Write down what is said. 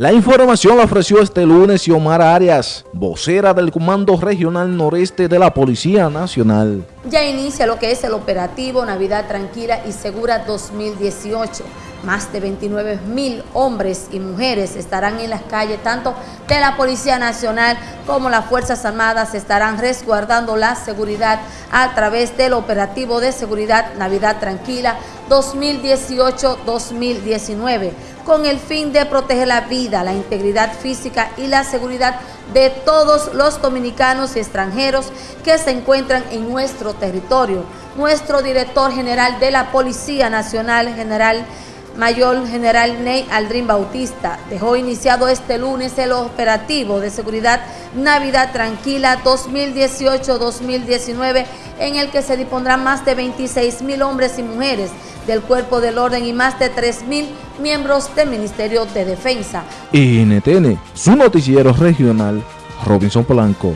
La información la ofreció este lunes Xiomara Arias, vocera del Comando Regional Noreste de la Policía Nacional. Ya inicia lo que es el operativo Navidad Tranquila y Segura 2018. Más de 29 mil hombres y mujeres estarán en las calles, tanto de la Policía Nacional como las Fuerzas Armadas estarán resguardando la seguridad a través del operativo de seguridad Navidad Tranquila 2018-2019 con el fin de proteger la vida, la integridad física y la seguridad de todos los dominicanos y extranjeros que se encuentran en nuestro territorio. Nuestro director general de la Policía Nacional, general Mayor General Ney Aldrin Bautista dejó iniciado este lunes el operativo de seguridad Navidad Tranquila 2018-2019 en el que se dispondrán más de 26 mil hombres y mujeres del Cuerpo del Orden y más de 3 mil miembros del Ministerio de Defensa. NTN, su noticiero regional, Robinson Polanco.